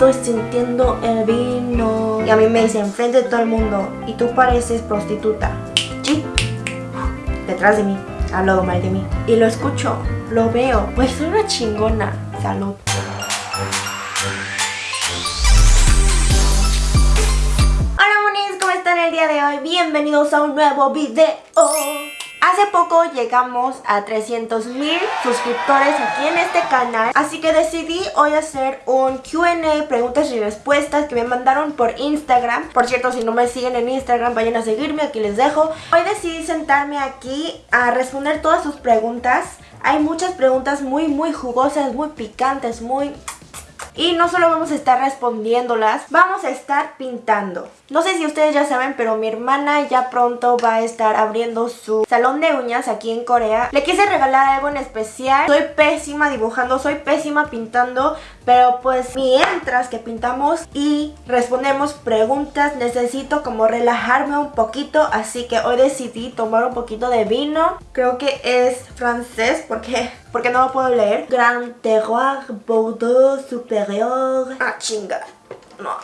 estoy sintiendo el vino. Y a mí me dicen frente de todo el mundo, y tú pareces prostituta. Sí, detrás de mí, hablado mal de mí. Y lo escucho, lo veo, pues soy una chingona. Salud. Hola monis, ¿cómo están el día de hoy? Bienvenidos a un nuevo video. Hace poco llegamos a 300 mil suscriptores aquí en este canal Así que decidí hoy hacer un Q&A, preguntas y respuestas que me mandaron por Instagram. Por cierto, si no me siguen en Instagram, vayan a seguirme, aquí les dejo. Hoy decidí sentarme aquí a responder todas sus preguntas. Hay muchas preguntas muy muy jugosas, muy picantes, muy y no solo vamos a estar respondiéndolas, vamos a estar pintando. No sé si ustedes ya saben, pero mi hermana ya pronto va a estar abriendo su salón de uñas aquí en Corea. Le quise regalar algo en especial. Soy pésima dibujando, soy pésima pintando, pero pues mientras que pintamos y respondemos preguntas, necesito como relajarme un poquito, así que hoy decidí tomar un poquito de vino. Creo que es francés porque porque no lo puedo leer. Grand Terroir Bordeaux Superior. Ah, chinga. No.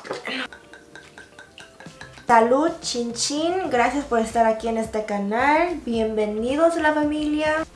Salud, chin chin. Gracias por estar aquí en este canal. Bienvenidos a la familia.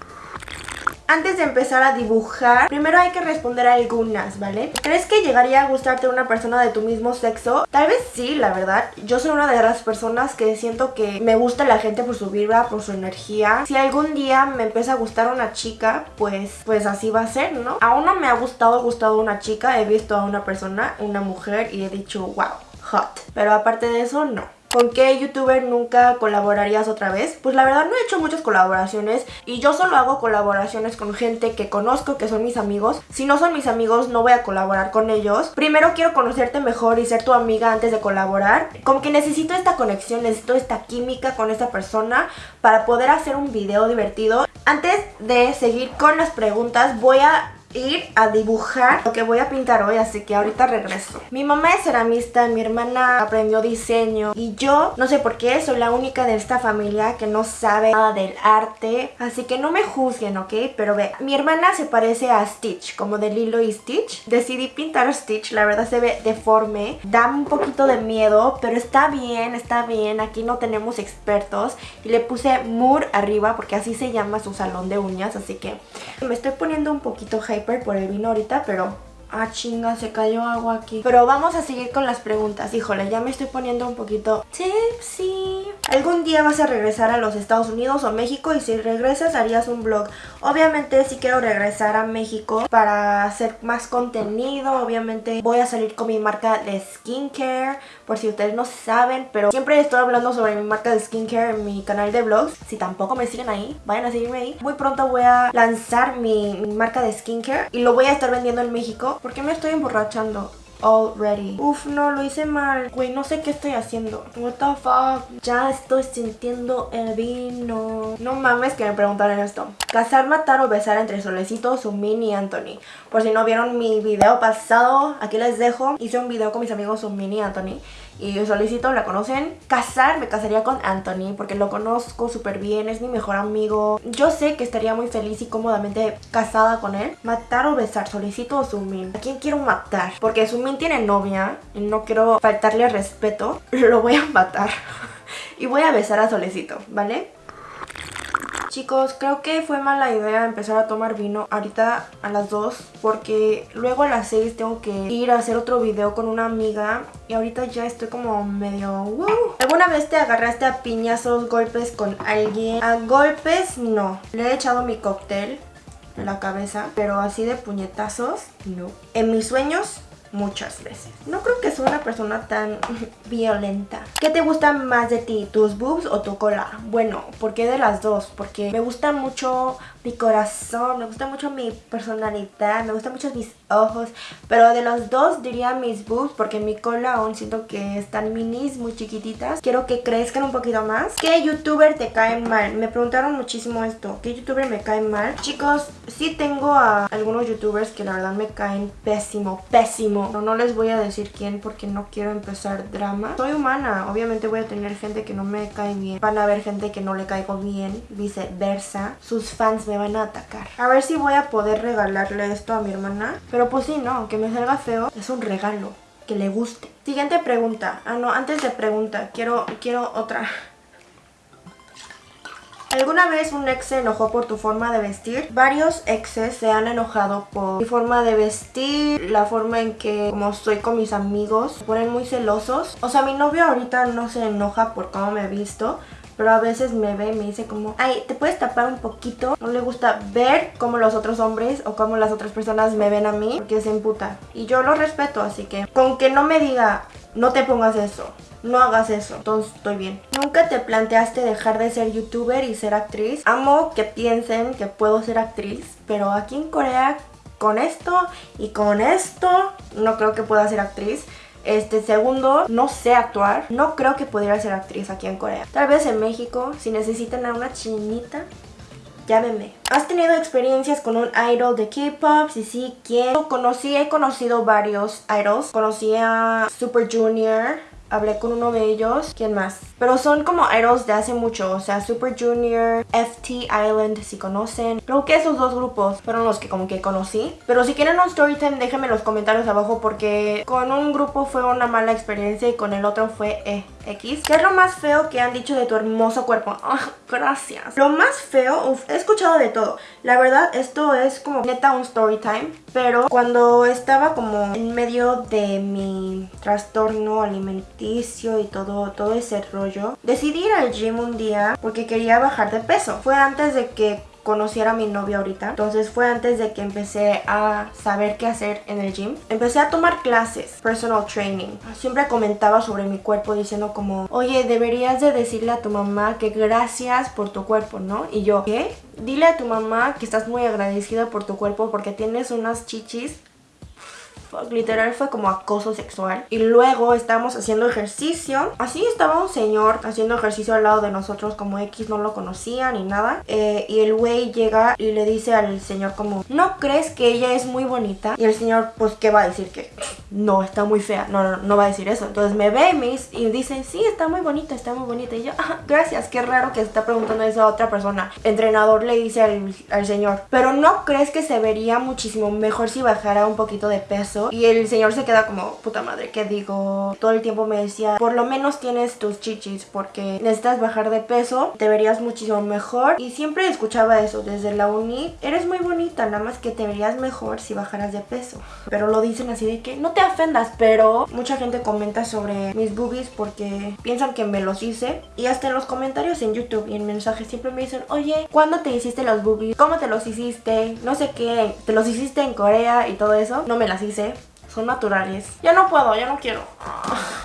Antes de empezar a dibujar, primero hay que responder algunas, ¿vale? ¿Crees que llegaría a gustarte una persona de tu mismo sexo? Tal vez sí, la verdad. Yo soy una de las personas que siento que me gusta la gente por su vibra, por su energía. Si algún día me empieza a gustar una chica, pues, pues así va a ser, ¿no? Aún no me ha gustado, gustado una chica. He visto a una persona, una mujer, y he dicho, wow, hot. Pero aparte de eso, no. ¿Con qué youtuber nunca colaborarías otra vez? Pues la verdad no he hecho muchas colaboraciones y yo solo hago colaboraciones con gente que conozco, que son mis amigos. Si no son mis amigos no voy a colaborar con ellos. Primero quiero conocerte mejor y ser tu amiga antes de colaborar. Como que necesito esta conexión, necesito esta química con esta persona para poder hacer un video divertido. Antes de seguir con las preguntas voy a ir a dibujar lo que voy a pintar hoy, así que ahorita regreso. Mi mamá es ceramista, mi hermana aprendió diseño y yo, no sé por qué, soy la única de esta familia que no sabe nada del arte, así que no me juzguen, ¿ok? Pero ve, mi hermana se parece a Stitch, como de Lilo y Stitch. Decidí pintar a Stitch, la verdad se ve deforme, da un poquito de miedo, pero está bien, está bien, aquí no tenemos expertos. Y le puse Moore arriba porque así se llama su salón de uñas, así que me estoy poniendo un poquito por el vino ahorita, pero Ah, chinga, se cayó agua aquí. Pero vamos a seguir con las preguntas. Híjole, ya me estoy poniendo un poquito tipsy. ¿Algún día vas a regresar a los Estados Unidos o México? Y si regresas, harías un blog. Obviamente sí quiero regresar a México para hacer más contenido. Obviamente voy a salir con mi marca de skincare. Por si ustedes no saben, pero siempre estoy hablando sobre mi marca de skincare en mi canal de vlogs. Si tampoco me siguen ahí, vayan a seguirme ahí. Muy pronto voy a lanzar mi, mi marca de skincare y lo voy a estar vendiendo en México ¿Por qué me estoy emborrachando? already. Uf, no, lo hice mal. Güey, no sé qué estoy haciendo. What the fuck? Ya estoy sintiendo el vino. No mames que me preguntaron esto. Casar, matar o besar entre Solecito, Sumin y Anthony. Por si no vieron mi video pasado, aquí les dejo. Hice un video con mis amigos Sumin y Anthony y solicito, la conocen. Casar, me casaría con Anthony porque lo conozco súper bien, es mi mejor amigo. Yo sé que estaría muy feliz y cómodamente casada con él. Matar o besar, solicito o Sumin. ¿A quién quiero matar? Porque Sumin tiene novia y no quiero faltarle respeto. Lo voy a matar. y voy a besar a Solecito, ¿vale? Chicos, creo que fue mala idea empezar a tomar vino ahorita a las 2 porque luego a las 6 tengo que ir a hacer otro video con una amiga y ahorita ya estoy como medio... ¿Alguna vez te agarraste a piñazos, golpes con alguien? A golpes no. Le he echado mi cóctel en la cabeza, pero así de puñetazos, no. En mis sueños muchas veces. No creo que sea una persona tan violenta. ¿Qué te gusta más de ti? ¿Tus boobs o tu cola? Bueno, ¿por qué de las dos? Porque me gusta mucho mi corazón, me gusta mucho mi personalidad, me gustan mucho mis ojos, pero de los dos diría mis boobs porque mi cola aún siento que están minis, muy chiquititas. Quiero que crezcan un poquito más. ¿Qué youtuber te cae mal? Me preguntaron muchísimo esto. ¿Qué youtuber me cae mal? Chicos, sí tengo a algunos youtubers que la verdad me caen pésimo, pésimo. No, no les voy a decir quién porque no quiero empezar drama. Soy humana, obviamente voy a tener gente que no me cae bien. Van a haber gente que no le caigo bien, viceversa. Sus fans me van a atacar. A ver si voy a poder regalarle esto a mi hermana. Pero pues sí, no, aunque me salga feo, es un regalo. que le guste. Siguiente pregunta. Ah, no, antes de pregunta, quiero, quiero otra. ¿Alguna vez un ex se enojó por tu forma de vestir? Varios exes se han enojado por mi forma de vestir, la forma en que como estoy con mis amigos, se ponen muy celosos. O sea, mi novio ahorita no se enoja por cómo me he visto, pero a veces me ve y me dice como, ay, ¿te puedes tapar un poquito? No le gusta ver cómo los otros hombres o cómo las otras personas me ven a mí, porque se emputa. Y yo lo respeto, así que con que no me diga, no te pongas eso, no hagas eso, entonces estoy bien. Nunca te planteaste dejar de ser youtuber y ser actriz. Amo que piensen que puedo ser actriz, pero aquí en Corea con esto y con esto no creo que pueda ser actriz. Este segundo, no sé actuar. No creo que pudiera ser actriz aquí en Corea. Tal vez en México, si necesitan a una chinita, llámenme. ¿Has tenido experiencias con un idol de K-pop? Si sí, ¿quién? Conocí, he conocido varios idols. Conocí a Super Junior, hablé con uno de ellos. ¿Quién más? Pero son como idols de hace mucho, o sea, Super Junior, FT Island, si conocen. Creo que esos dos grupos fueron los que como que conocí. Pero si quieren un story time, déjenme en los comentarios abajo porque con un grupo fue una mala experiencia y con el otro fue eh, X. ¿Qué es lo más feo que han dicho de tu hermoso cuerpo? Ah, gracias. Lo más feo, he escuchado de todo. La verdad, esto es como neta un story time. Pero cuando estaba como en medio de mi trastorno y todo, todo ese rollo, decidí ir al gym un día porque quería bajar de peso. Fue antes de que conociera a mi novio ahorita. Entonces fue antes de que empecé a saber qué hacer en el gym. Empecé a tomar clases, personal training. Siempre comentaba sobre mi cuerpo diciendo como, oye, deberías de decirle a tu mamá que gracias por tu cuerpo, ¿no? Y yo, ¿qué? Dile a tu mamá que estás muy agradecida por tu cuerpo porque tienes unas chichis literal fue como acoso sexual. Y luego estábamos haciendo ejercicio. Así estaba un señor haciendo ejercicio al lado de nosotros como X no lo conocía ni nada. Eh, y el güey llega y le dice al señor como, ¿no crees que ella es muy bonita? Y el señor pues, ¿qué va a decir? Que no, está muy fea. No, no, no va a decir eso. Entonces me ve y, dice, sí, está muy bonita, está muy bonita. Y yo, gracias, qué raro que está preguntando eso a otra persona. entrenador le dice al señor, pero ¿no crees que se vería muchísimo mejor si bajara un poquito de peso? Y el señor se queda como, puta madre, ¿qué digo? Todo el tiempo me decía, por lo menos tienes tus chichis porque necesitas bajar de peso, te verías muchísimo mejor. Y siempre escuchaba eso desde la uni, eres muy bonita, nada más que te verías mejor si bajaras de peso. Pero lo dicen así de que no te ofendas, pero mucha gente comenta sobre mis boobies porque piensan que me los hice. Y hasta en los comentarios en YouTube y en mensajes siempre me dicen, oye, ¿cuándo te hiciste los boobies? ¿Cómo te los hiciste? No sé qué, te los hiciste en Corea y todo eso. No me las hice son naturales. Ya no puedo, ya no quiero.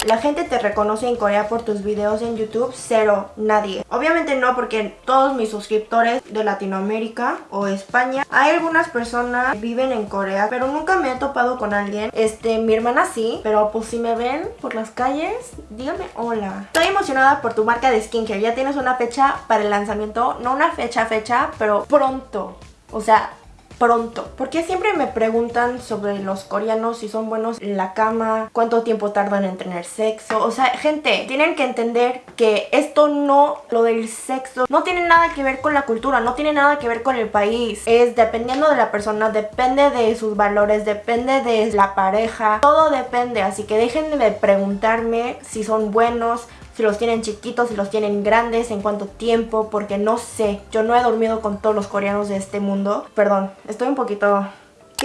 La gente te reconoce en Corea por tus videos en YouTube, cero, nadie. Obviamente no porque todos mis suscriptores de Latinoamérica o España, hay algunas personas que viven en Corea, pero nunca me he topado con alguien. Este, mi hermana sí, pero pues si me ven por las calles, dígame hola. Estoy emocionada por tu marca de skincare, ya tienes una fecha para el lanzamiento, no una fecha fecha, pero pronto. O sea, pronto. Porque siempre me preguntan sobre los coreanos si son buenos en la cama, cuánto tiempo tardan en tener sexo. O sea, gente, tienen que entender que esto no, lo del sexo, no tiene nada que ver con la cultura, no tiene nada que ver con el país. Es dependiendo de la persona, depende de sus valores, depende de la pareja, todo depende. Así que dejen de preguntarme si son buenos, si los tienen chiquitos, si los tienen grandes, en cuánto tiempo, porque no sé. Yo no he dormido con todos los coreanos de este mundo. Perdón, estoy un poquito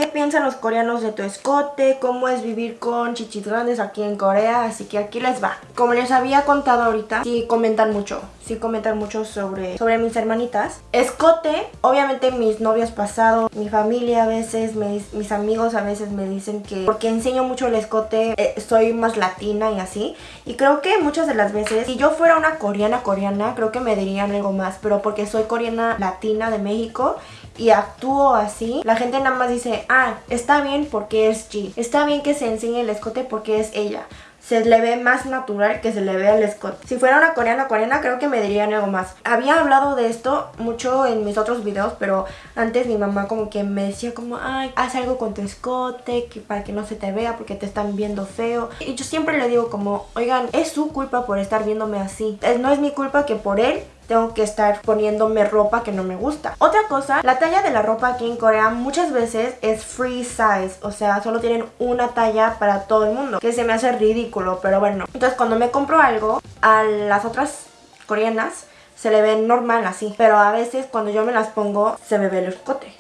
¿Qué piensan los coreanos de tu escote? ¿Cómo es vivir con chichis grandes aquí en Corea? Así que aquí les va. Como les había contado ahorita, sí comentan mucho. Sí comentan mucho sobre, sobre mis hermanitas. Escote, obviamente mis novios pasados, mi familia a veces, mis, amigos a veces me dicen que porque enseño mucho el escote eh, soy más latina y así. Y creo que muchas de las veces, si yo fuera una coreana coreana, creo que me dirían algo más. Pero porque soy coreana latina de México y actúo así, la gente nada más dice, ah, está bien porque es G, está bien que se enseñe el escote porque es ella se le ve más natural que se le ve al escote. Si fuera una coreana coreana creo que me dirían algo más. Había hablado de esto mucho en mis otros videos, pero antes mi mamá como que me decía como, ay, haz algo con tu escote que para que no se te vea porque te están viendo feo. Y yo siempre le digo como, oigan, es su culpa por estar viéndome así. No es mi culpa que por él tengo que estar poniéndome ropa que no me gusta. Otra cosa, la talla de la ropa aquí en Corea muchas veces es free size, o sea, solo tienen una talla para todo el mundo, que se me hace ridículo, pero bueno. Entonces cuando me compro algo, a las otras coreanas se le ve normal así, pero a veces cuando yo me las pongo se me ve el escote,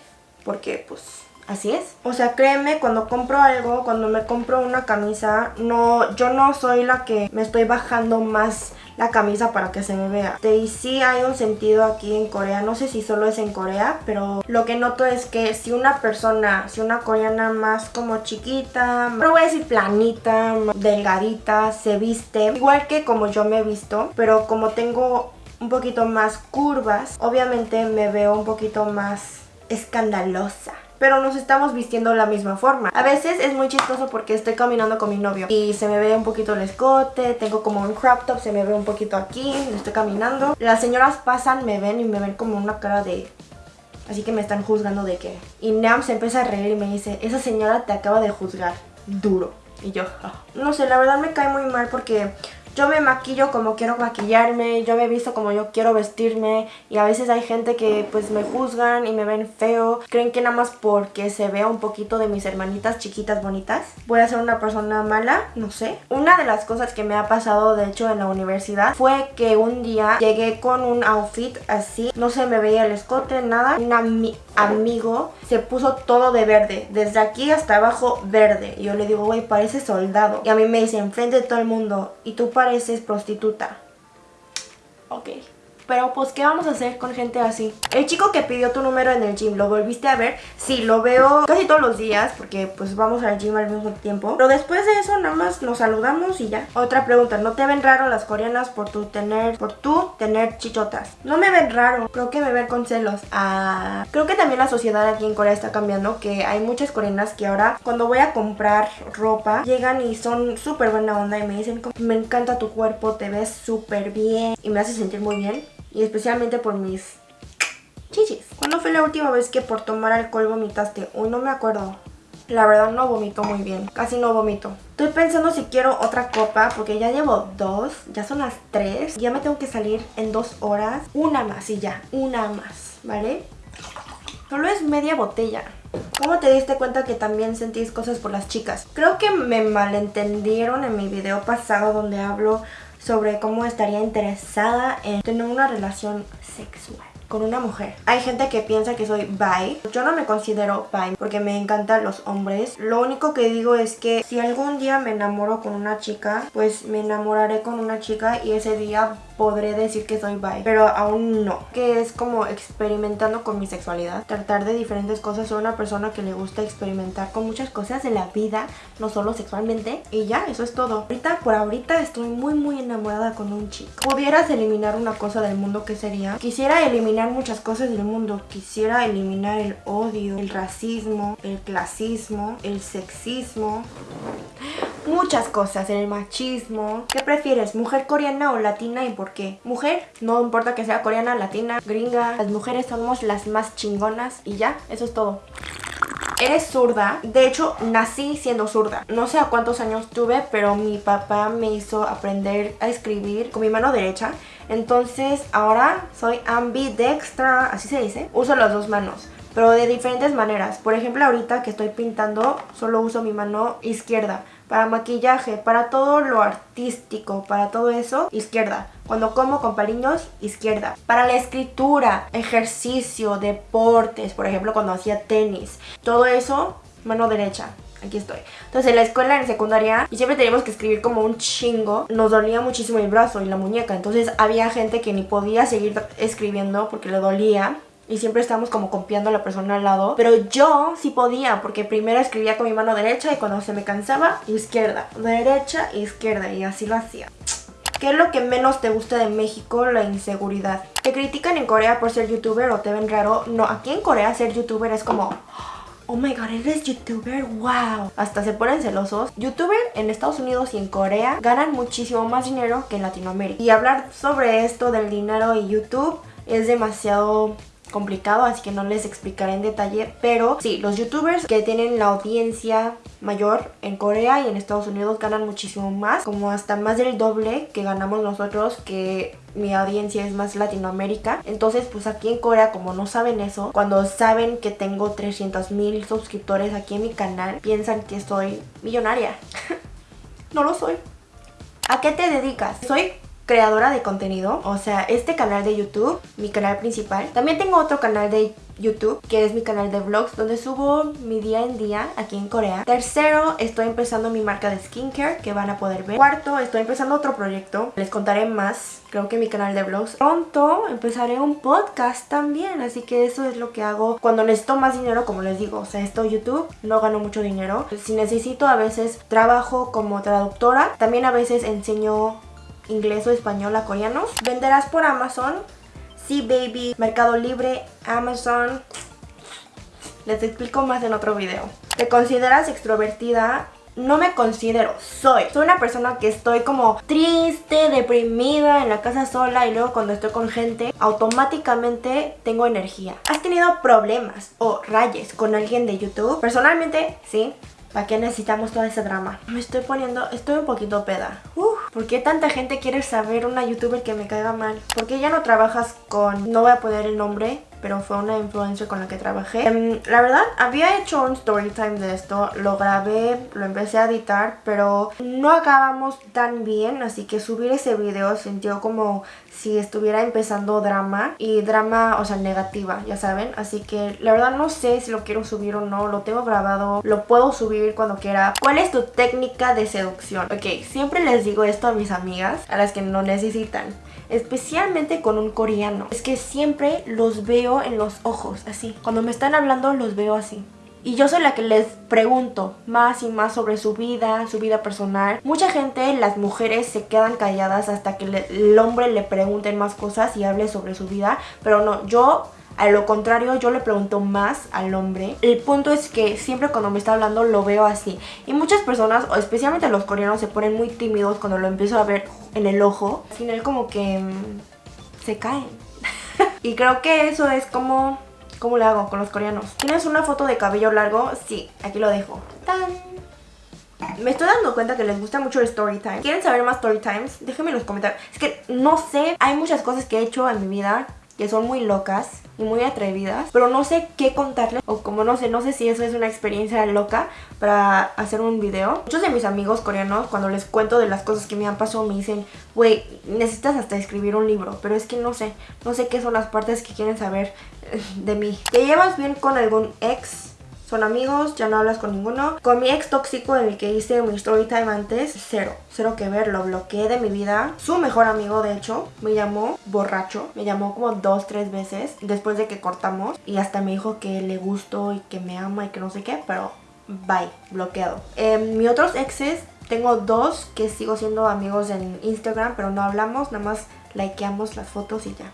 porque pues Así es. O sea, créeme, cuando compro algo, cuando me compro una camisa, no, yo no soy la que me estoy bajando más la camisa para que se me vea. Y sí hay un sentido aquí en Corea, no sé si solo es en Corea, pero lo que noto es que si una persona, si una coreana más como chiquita, no voy a decir planita, delgadita, se viste, igual que como yo me he visto, pero como tengo un poquito más curvas, obviamente me veo un poquito más escandalosa pero nos estamos vistiendo de la misma forma. A veces es muy chistoso porque estoy caminando con mi novio y se me ve un poquito el escote, tengo como un crop top, se me ve un poquito aquí, estoy caminando. Las señoras pasan, me ven y me ven como una cara de... Así que me están juzgando de qué. Y Nam se empieza a reír y me dice, esa señora te acaba de juzgar. Duro. Y yo, ah". no sé, la verdad me cae muy mal porque yo me maquillo como quiero maquillarme, yo me visto como yo quiero vestirme y a veces hay gente que pues me juzgan y me ven feo. Creen que nada más porque se vea un poquito de mis hermanitas chiquitas bonitas voy a ser una persona mala, no sé. Una de las cosas que me ha pasado de hecho en la universidad fue que un día llegué con un outfit así, no se me veía el escote, nada. Un amigo se puso todo de verde, desde aquí hasta abajo verde. Y yo le digo, güey, parece soldado. Y a mí me dice, enfrente de todo el mundo, ¿y tú pareces prostituta. Ok. Pero pues, ¿qué vamos a hacer con gente así? El chico que pidió tu número en el gym, ¿lo volviste a ver? Sí, lo veo casi todos los días porque pues vamos al gym al mismo tiempo. Pero después de eso nada más nos saludamos y ya. Otra pregunta, ¿no te ven raro las coreanas por tu tener, por tú tener chichotas? No me ven raro, creo que me ven con celos. Ah, creo que también la sociedad aquí en Corea está cambiando, que hay muchas coreanas que ahora cuando voy a comprar ropa, llegan y son súper buena onda y me dicen, me encanta tu cuerpo, te ves súper bien y me hace sentir muy bien y especialmente por mis chichis. ¿Cuándo fue la última vez que por tomar alcohol vomitaste? Uy, no me acuerdo. La verdad no vomito muy bien, casi no vomito. Estoy pensando si quiero otra copa porque ya llevo dos, ya son las tres. Ya me tengo que salir en dos horas. Una más y ya, una más, ¿vale? Solo es media botella. ¿Cómo te diste cuenta que también sentís cosas por las chicas? Creo que me malentendieron en mi video pasado donde hablo sobre cómo estaría interesada en tener una relación sexual con una mujer. Hay gente que piensa que soy bi. Yo no me considero bi porque me encantan los hombres. Lo único que digo es que si algún día me enamoro con una chica, pues me enamoraré con una chica y ese día podré decir que soy bi, pero aún no. Que es como experimentando con mi sexualidad, tratar de diferentes cosas. Soy una persona que le gusta experimentar con muchas cosas de la vida, no solo sexualmente. Y ya, eso es todo. Ahorita, por ahorita, estoy muy muy enamorada con un chico. Pudieras eliminar una cosa del mundo, ¿qué sería? Quisiera eliminar muchas cosas del mundo. Quisiera eliminar el odio, el racismo, el clasismo, el sexismo muchas cosas, el machismo. ¿Qué prefieres, mujer coreana o latina y por qué? Mujer, no importa que sea coreana, latina, gringa, las mujeres somos las más chingonas y ya, eso es todo. Eres zurda, de hecho nací siendo zurda. No sé a cuántos años tuve, pero mi papá me hizo aprender a escribir con mi mano derecha. Entonces ahora soy ambidextra, así se dice. Uso las dos manos pero de diferentes maneras. Por ejemplo, ahorita que estoy pintando, solo uso mi mano izquierda para maquillaje, para todo lo artístico, para todo eso, izquierda. Cuando como con paliños, izquierda. Para la escritura, ejercicio, deportes, por ejemplo cuando hacía tenis, todo eso, mano derecha. Aquí estoy. Entonces en la escuela, en secundaria, y siempre teníamos que escribir como un chingo. Nos dolía muchísimo el brazo y la muñeca. Entonces había gente que ni podía seguir escribiendo porque le dolía y siempre estábamos como copiando a la persona al lado. Pero yo sí podía, porque primero escribía con mi mano derecha y cuando se me cansaba, izquierda, derecha, izquierda y así lo hacía. ¿Qué es lo que menos te gusta de México? La inseguridad. ¿Te critican en Corea por ser youtuber o te ven raro? No, aquí en Corea ser youtuber es como... Oh my god, eres youtuber, wow. Hasta se ponen celosos. Youtuber en Estados Unidos y en Corea ganan muchísimo más dinero que en Latinoamérica. Y hablar sobre esto del dinero y YouTube es demasiado complicado, así que no les explicaré en detalle. Pero sí, los youtubers que tienen la audiencia mayor en Corea y en Estados Unidos ganan muchísimo más, como hasta más del doble que ganamos nosotros, que mi audiencia es más Latinoamérica. Entonces, pues aquí en Corea, como no saben eso, cuando saben que tengo 300 mil suscriptores aquí en mi canal, piensan que soy millonaria. no lo soy. ¿A qué te dedicas? Soy creadora de contenido, o sea, este canal de YouTube, mi canal principal. También tengo otro canal de YouTube, que es mi canal de vlogs, donde subo mi día en día aquí en Corea. Tercero, estoy empezando mi marca de skincare, que van a poder ver. Cuarto, estoy empezando otro proyecto, les contaré más, creo que mi canal de vlogs. Pronto empezaré un podcast también, así que eso es lo que hago cuando necesito más dinero, como les digo. O sea, esto YouTube, no gano mucho dinero. Si necesito, a veces trabajo como traductora, también a veces enseño inglés o español a coreanos. Venderás por Amazon, sí baby, Mercado Libre, Amazon. Les explico más en otro video. ¿Te consideras extrovertida? No me considero, soy. Soy una persona que estoy como triste, deprimida en la casa sola y luego cuando estoy con gente, automáticamente tengo energía. ¿Has tenido problemas o rayes con alguien de YouTube? Personalmente, sí. ¿Para qué necesitamos todo ese drama? Me estoy poniendo, estoy un poquito peda. Uf, ¿Por qué tanta gente quiere saber una youtuber que me caiga mal? ¿Por qué ya no trabajas con, no voy a poner el nombre, pero fue una influencer con la que trabajé. Em, la verdad, había hecho un story time de esto, lo grabé, lo empecé a editar, pero no acabamos tan bien, así que subir ese video sintió como si estuviera empezando drama y drama, o sea, negativa, ya saben, así que la verdad no sé si lo quiero subir o no, lo tengo grabado, lo puedo subir cuando quiera. ¿Cuál es tu técnica de seducción? Ok, siempre les digo esto a mis amigas, a las que no necesitan especialmente con un coreano. Es que siempre los veo en los ojos, así. Cuando me están hablando los veo así. Y yo soy la que les pregunto más y más sobre su vida, su vida personal. Mucha gente, las mujeres, se quedan calladas hasta que el hombre le pregunten más cosas y hable sobre su vida. Pero no, yo a lo contrario, yo le pregunto más al hombre. El punto es que siempre cuando me está hablando lo veo así. Y muchas personas, especialmente los coreanos, se ponen muy tímidos cuando lo empiezo a ver en el ojo. Al final como que mm, se caen. y creo que eso es como... ¿Cómo le hago con los coreanos? ¿Tienes una foto de cabello largo? Sí, aquí lo dejo. ¡Tan! Me estoy dando cuenta que les gusta mucho el story time. ¿Quieren saber más story times? Déjenme en los comentarios. Es que no sé, hay muchas cosas que he hecho en mi vida que son muy locas y muy atrevidas, pero no sé qué contarles o como no sé, no sé si eso es una experiencia loca para hacer un video. Muchos de mis amigos coreanos cuando les cuento de las cosas que me han pasado me dicen, güey, necesitas hasta escribir un libro, pero es que no sé, no sé qué son las partes que quieren saber de mí. ¿Te llevas bien con algún ex? Son amigos, ya no hablas con ninguno. Con mi ex tóxico en el que hice mi story time antes, cero, cero que ver, lo bloqueé de mi vida. Su mejor amigo, de hecho, me llamó borracho, me llamó como dos, tres veces después de que cortamos y hasta me dijo que le gustó y que me ama y que no sé qué, pero bye, bloqueado. Eh, mis otros exes, tengo dos que sigo siendo amigos en Instagram, pero no hablamos, nada más likeamos las fotos y ya.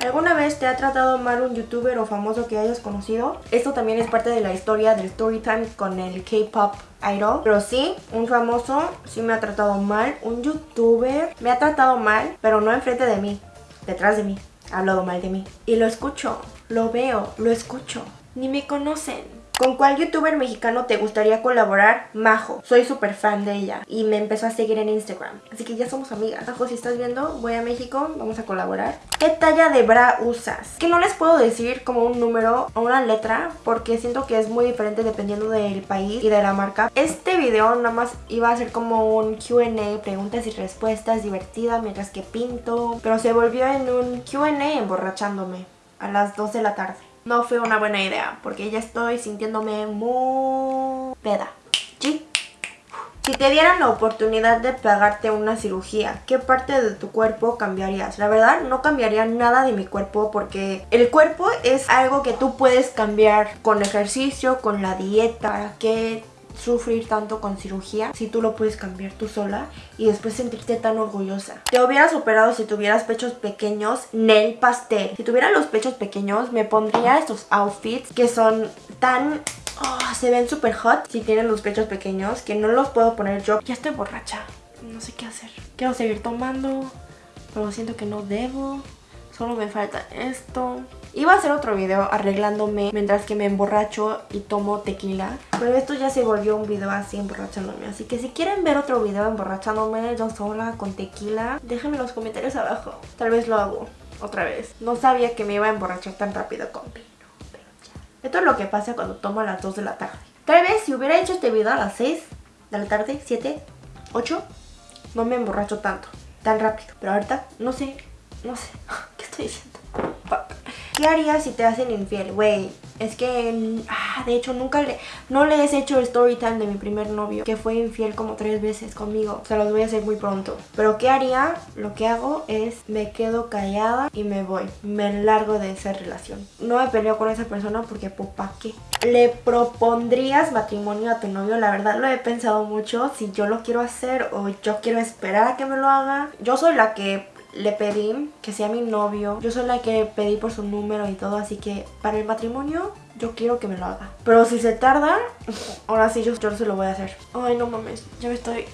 ¿Alguna vez te ha tratado mal un youtuber o famoso que hayas conocido? Esto también es parte de la historia del story time con el K-pop idol. Pero sí, un famoso sí me ha tratado mal. Un youtuber me ha tratado mal, pero no enfrente de mí, detrás de mí. Ha hablado mal de mí. Y lo escucho, lo veo, lo escucho. Ni me conocen. ¿Con cuál youtuber mexicano te gustaría colaborar? Majo. Soy súper fan de ella y me empezó a seguir en Instagram. Así que ya somos amigas. Majo, si estás viendo, voy a México, vamos a colaborar. ¿Qué talla de bra usas? Que no les puedo decir como un número o una letra porque siento que es muy diferente dependiendo del país y de la marca. Este video nada más iba a ser como un Q&A, preguntas y respuestas divertida mientras que pinto. Pero se volvió en un Q&A emborrachándome a las 2 de la tarde no fue una buena idea porque ya estoy sintiéndome muy peda. ¿Sí? Si te dieran la oportunidad de pagarte una cirugía, ¿qué parte de tu cuerpo cambiarías? La verdad, no cambiaría nada de mi cuerpo porque el cuerpo es algo que tú puedes cambiar con ejercicio, con la dieta. ¿Para qué sufrir tanto con cirugía si tú lo puedes cambiar tú sola y después sentirte tan orgullosa. Te hubieras operado si tuvieras pechos pequeños, nail pastel. Si tuviera los pechos pequeños me pondría estos outfits que son tan... Oh, se ven súper hot si tienen los pechos pequeños que no los puedo poner yo. Ya estoy borracha, no sé qué hacer. Quiero seguir tomando, pero siento que no debo. Solo me falta esto. Iba a hacer otro video arreglándome mientras que me emborracho y tomo tequila. Pero esto ya se volvió un video así emborrachándome. Así que si quieren ver otro video emborrachándome yo sola con tequila, déjenme en los comentarios abajo. Tal vez lo hago otra vez. No sabía que me iba a emborrachar tan rápido con vino. Pero ya. Esto es lo que pasa cuando tomo a las 2 de la tarde. Tal vez si hubiera hecho este video a las 6 de la tarde, 7, 8, no me emborracho tanto, tan rápido. Pero ahorita, no sé, no sé. ¿Qué estoy diciendo? Fuck. ¿Qué harías si te hacen infiel? Güey, es que, ah, de hecho, nunca le, no le he hecho el story time de mi primer novio, que fue infiel como tres veces conmigo. Se los voy a hacer muy pronto. Pero ¿qué haría? Lo que hago es, me quedo callada y me voy. Me largo de esa relación. No me peleo con esa persona porque, pues, ¿para qué? ¿Le propondrías matrimonio a tu novio? La verdad lo he pensado mucho, si yo lo quiero hacer o yo quiero esperar a que me lo haga. Yo soy la que le pedí que sea mi novio. Yo soy la que pedí por su número y todo, así que para el matrimonio yo quiero que me lo haga. Pero si se tarda, ahora sí yo, yo se lo voy a hacer. Ay, no mames, ya me estoy...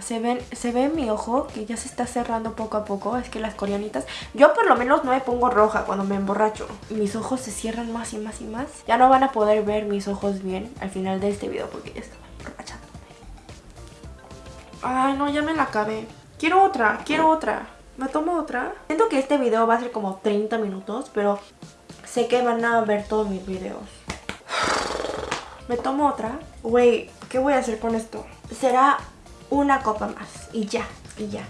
Se, ven, se ve mi ojo que ya se está cerrando poco a poco. Es que las coreanitas... Yo por lo menos no me pongo roja cuando me emborracho. Mis ojos se cierran más y más y más. Ya no van a poder ver mis ojos bien al final de este video porque ya estaba emborrachándome. Ay, no, ya me la acabé. Quiero otra, quiero otra. ¿Me tomo otra? Siento que este video va a ser como 30 minutos, pero sé que van a ver todos mis videos. ¿Me tomo otra? Güey, ¿qué voy a hacer con esto? Será una copa más y ya, y ya.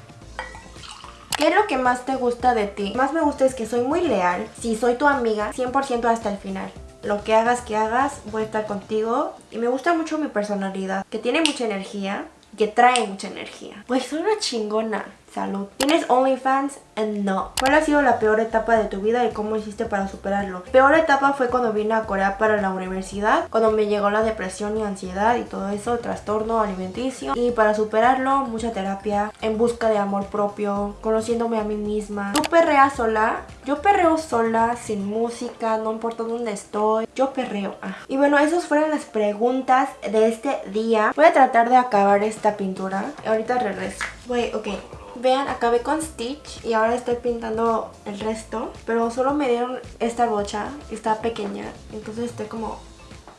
¿Qué es lo que más te gusta de ti? Más me gusta es que soy muy leal. Si soy tu amiga, 100% hasta el final. Lo que hagas que hagas, voy a estar contigo. Y me gusta mucho mi personalidad, que tiene mucha energía, que trae mucha energía. Pues una chingona. Salud. ¿Tienes OnlyFans? No. ¿Cuál ha sido la peor etapa de tu vida y cómo hiciste para superarlo? Peor etapa fue cuando vine a Corea para la universidad, cuando me llegó la depresión y ansiedad y todo eso, trastorno alimenticio. Y para superarlo, mucha terapia, en busca de amor propio, conociéndome a mí misma. ¿Tú perreas sola? Yo perreo sola, sin música, no importa dónde estoy. Yo perreo. Ah. Y bueno, esas fueron las preguntas de este día. Voy a tratar de acabar esta pintura. Ahorita regreso. Voy, ok. Vean, acabé con Stitch y ahora estoy pintando el resto. Pero solo me dieron esta bocha, está pequeña. Entonces estoy como...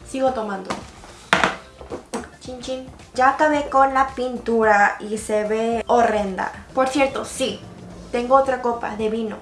Sigo tomando. Chin chin. Ya acabé con la pintura y se ve horrenda. Por cierto, sí, tengo otra copa de vino.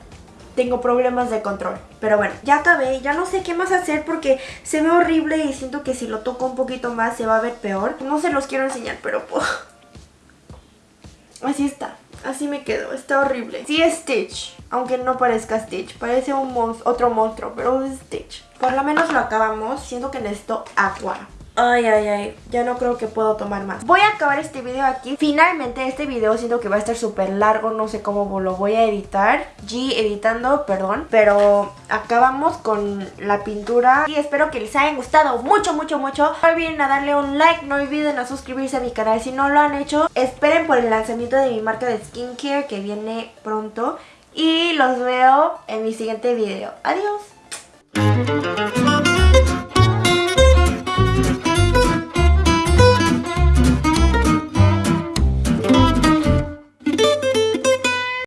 Tengo problemas de control. Pero bueno, ya acabé. Ya no sé qué más hacer porque se ve horrible y siento que si lo toco un poquito más se va a ver peor. No se los quiero enseñar, pero... Así está. Así me quedo, está horrible. Sí es Stitch, aunque no parezca Stitch. Parece un otro monstruo, pero es Stitch. Por lo menos lo acabamos, siento que necesito agua. Ay, ay, ay, ya no creo que puedo tomar más. Voy a acabar este video aquí. Finalmente este video siento que va a estar súper largo No sé cómo lo voy a editar. G editando, perdón. Pero acabamos con la pintura Y espero que les haya gustado mucho, mucho, mucho. No olviden a darle un like No olviden a suscribirse a mi canal si no lo han hecho. Esperen por el lanzamiento de mi marca de skincare Que viene pronto. Y los veo en mi siguiente video. Adiós Thank you.